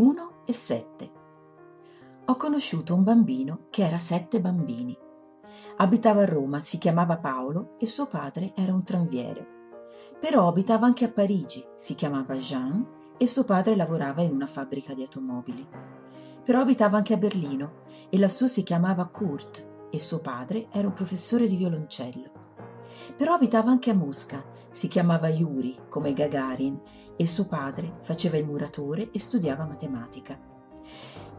1 e 7. Ho conosciuto un bambino che era sette bambini. Abitava a Roma, si chiamava Paolo e suo padre era un tranviere. Però abitava anche a Parigi, si chiamava Jean e suo padre lavorava in una fabbrica di automobili. Però abitava anche a Berlino e lassù si chiamava Kurt e suo padre era un professore di violoncello. Però abitava anche a Mosca, si chiamava Yuri come Gagarin e suo padre faceva il muratore e studiava matematica.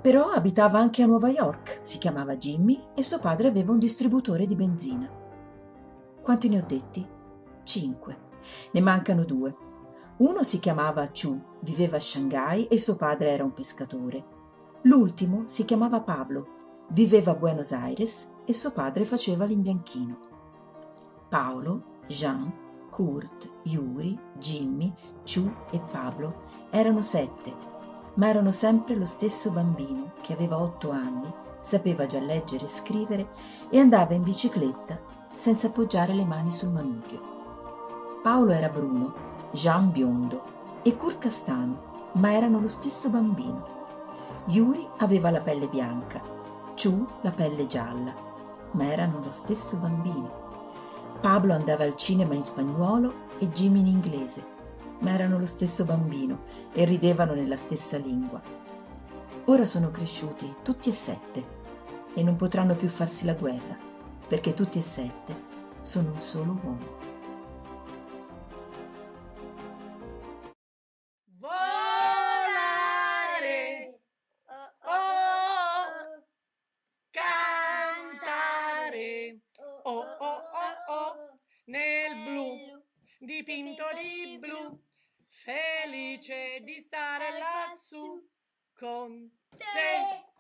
Però abitava anche a Nuova York, si chiamava Jimmy e suo padre aveva un distributore di benzina. Quanti ne ho detti? Cinque. Ne mancano due. Uno si chiamava Chu, viveva a Shanghai e suo padre era un pescatore. L'ultimo si chiamava Pablo, viveva a Buenos Aires e suo padre faceva l'imbianchino. Paolo, Jean, Kurt, Yuri, Jimmy, Chu e Pablo erano sette, ma erano sempre lo stesso bambino che aveva otto anni, sapeva già leggere e scrivere e andava in bicicletta senza appoggiare le mani sul manubrio. Paolo era bruno, Jean biondo e Kurt castano, ma erano lo stesso bambino. Yuri aveva la pelle bianca, Chu la pelle gialla, ma erano lo stesso bambino. Pablo andava al cinema in spagnolo e Jimmy in inglese, ma erano lo stesso bambino e ridevano nella stessa lingua. Ora sono cresciuti tutti e sette e non potranno più farsi la guerra, perché tutti e sette sono un solo uomo. Dipinto di blu, felice di stare lassù con te.